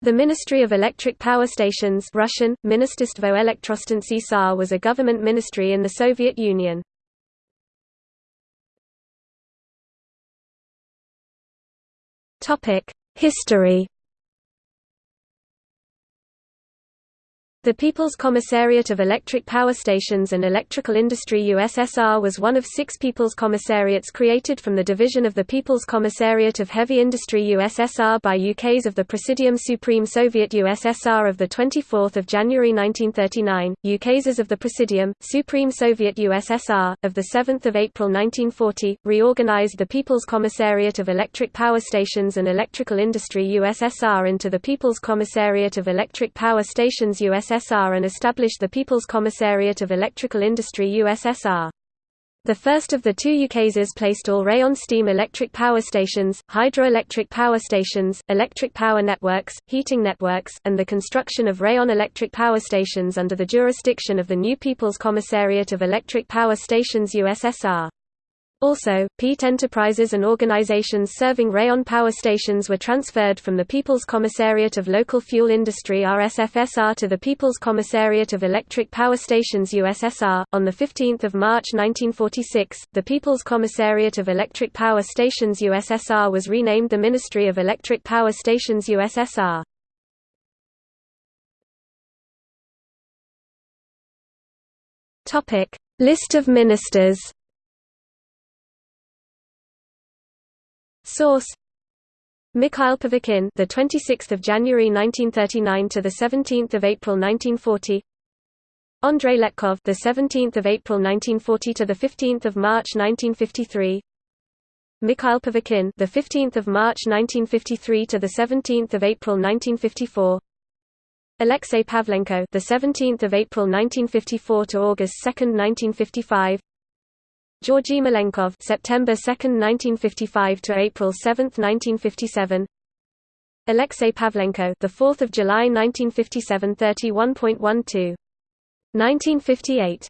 The Ministry of Electric Power Stations Russian, was a government ministry in the Soviet Union. History The People's Commissariat of Electric Power Stations and Electrical Industry USSR was one of six People's Commissariats created from the division of the People's Commissariat of Heavy Industry USSR by UKs of the Presidium Supreme Soviet USSR of 24 January 1939, UKs of the Presidium, Supreme Soviet USSR, of 7 April 1940, reorganized the People's Commissariat of Electric Power Stations and Electrical Industry USSR into the People's Commissariat of Electric Power Stations USSR USSR and established the People's Commissariat of Electrical Industry USSR. The first of the two UKASs placed all rayon steam electric power stations, hydroelectric power stations, electric power networks, heating networks, and the construction of rayon electric power stations under the jurisdiction of the new People's Commissariat of Electric Power Stations USSR. Also, Peat enterprises and organizations serving rayon power stations were transferred from the People's Commissariat of Local Fuel Industry RSFSR to the People's Commissariat of Electric Power Stations USSR. On the 15th of March 1946, the People's Commissariat of Electric Power Stations USSR was renamed the Ministry of Electric Power Stations USSR. List of ministers. Source Mikhail Pervukhin, the 26th of January 1939 to the 17th of April 1940. Andrei Letkov, the 17th of April 1940 to the 15th of March 1953. Mikhail Pervukhin, the 15th of March 1953 to the 17th of April 1954. Alexei Pavlenko, the 17th of April 1954 to August 2, 1955. Georgy Malenkov September 2, 1955 to April 7, 1957 Alexei Pavlenko the 4th of July 1957 31.12 1958